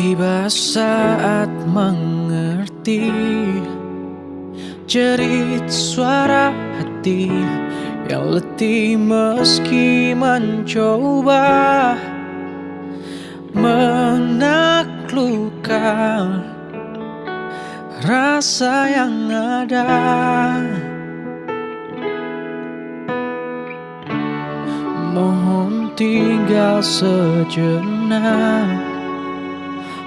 Tiba saat mengerti Jerit suara hati Yang letih meski mencoba Menaklukkan Rasa yang ada. Mohon tinggal sejenak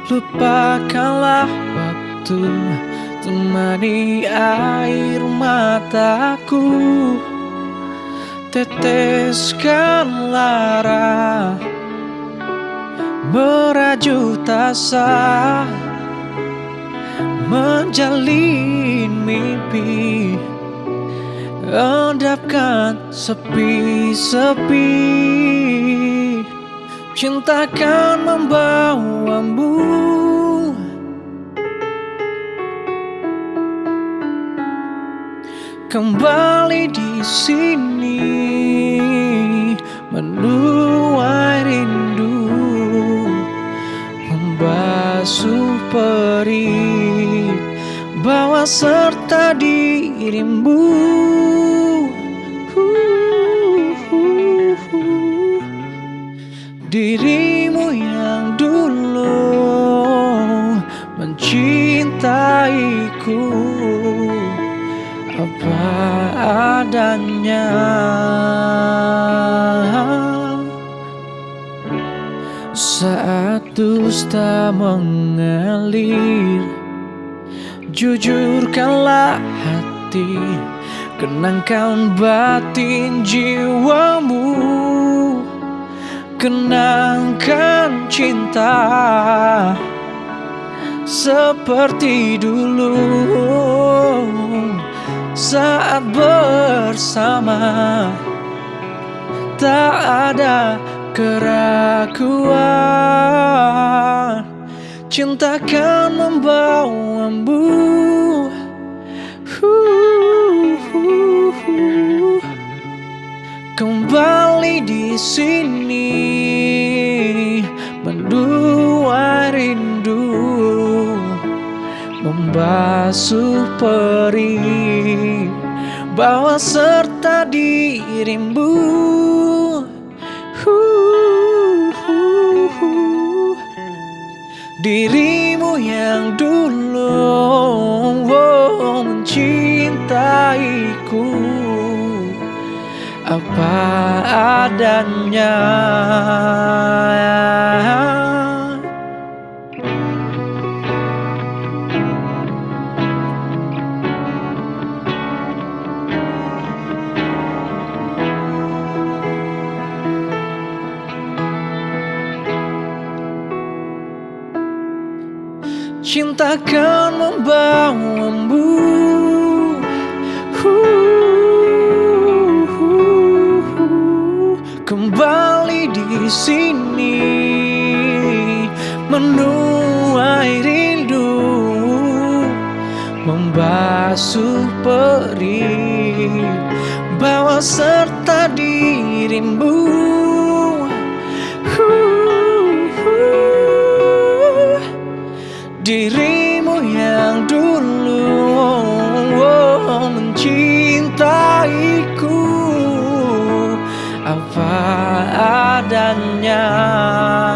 Lupakanlah waktu Temani air mataku. Teteskan lara Merajut asa Menjalin mimpi. Endapkan sepi-sepi Cinta kan membawamu. Kembali di sini Menuai rindu Membasuh perih Bawa serta dirimu Dirimu yang dulu mencintaiku. Apa adanya? Saat dusta mengalir Jujurkanlah hati Kenangkan batin jiwamu Kenangkan cinta Seperti dulu Saat bersama Tak ada keraguan. Cinta kan membawamu. Kembali di sini Membasuh perih Bawa serta dirimu Dirimu yang dulu oh, mencintaiku. Apa adanya Cinta kan membawamu kembali di sini. Menuai rindu. Membasuh perih. Bawa serta dirimu Yeah.